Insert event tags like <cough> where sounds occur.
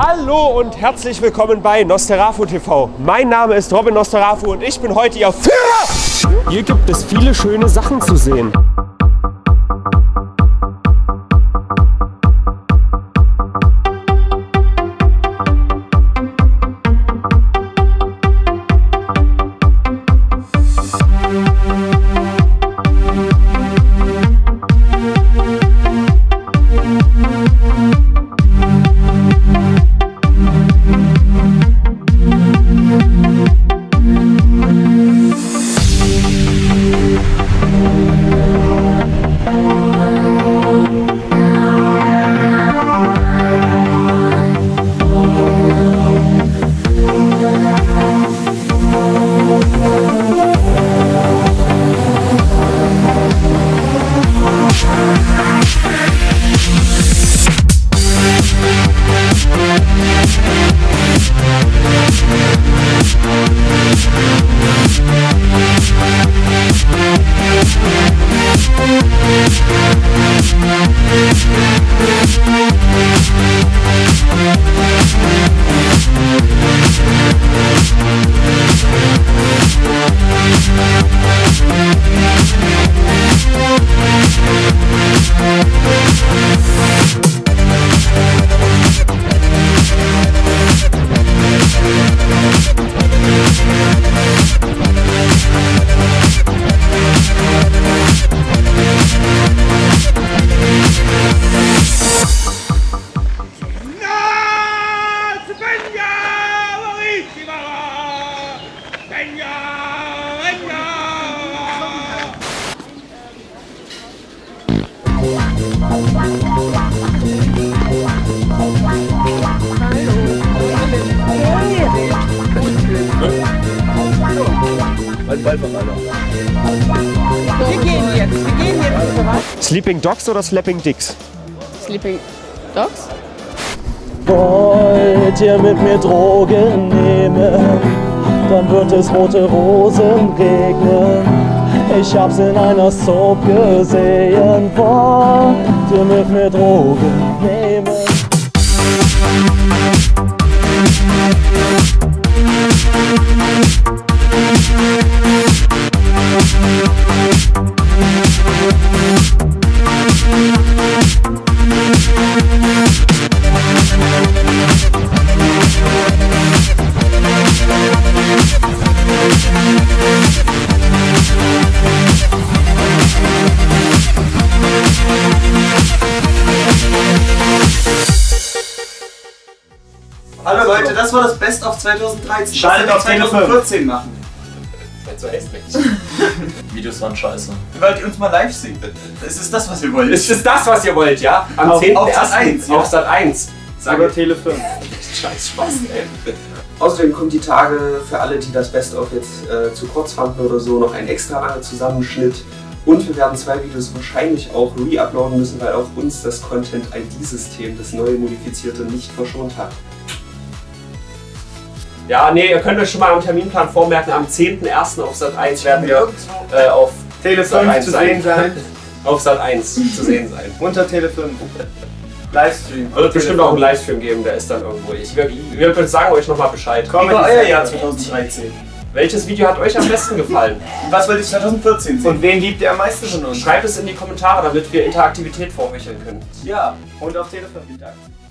Hallo und herzlich willkommen bei Nosterafu TV. Mein Name ist Robin Nosterafu und ich bin heute Ihr Führer. Hier gibt es viele schöne Sachen zu sehen. Wir gehen jetzt. Wir gehen jetzt. Sleeping Dogs oder Slapping Dicks? Sleeping Dogs? Wollt ihr mit mir Drogen nehmen, dann wird es rote Rosen regnen. Ich hab's in einer Soap gesehen. Wollt ihr mit mir Drogen nehmen? Hallo Leute, das war das Best of 2013. Schaltet Was auf wir 2014 machen. <laughs> Videos waren scheiße. Wollt ihr uns mal live sehen? Das ist das, was wir wollen. Ist es das, was ihr wollt, ja? Am Auf- 10.01. auf Sat. 1, ja. Auf Sat 1. Sage Tele 5. Scheiß Spaß, ey. Außerdem kommt die Tage für alle, die das Best-of jetzt äh, zu kurz fanden oder so, noch ein extra langer Zusammenschnitt. Und wir werden zwei Videos wahrscheinlich auch re-uploaden müssen, weil auch uns das Content-ID-System, das neue modifizierte, nicht verschont hat. Ja, nee, ihr könnt euch schon mal am Terminplan vormerken, am 10.01. auf Sat 1 werden wir äh, auf Tele Sat 5 1 zu sehen sein. <laughs> Auf Sat 1 zu sehen sein. Unter Tele 5. Livestream. Wird bestimmt auch einen Livestream geben, der ist dann irgendwo. Ich, wir, wir sagen euch nochmal Bescheid. Komm. Wie war euer Jahr 2013? Welches Video hat euch am besten gefallen? <laughs> Was wollt ihr 2014 sehen? Und wen liebt ihr am meisten von uns? Schreibt es in die Kommentare, damit wir Interaktivität vorhecheln können. ja. Und auf Tele 5 liegt Aktien.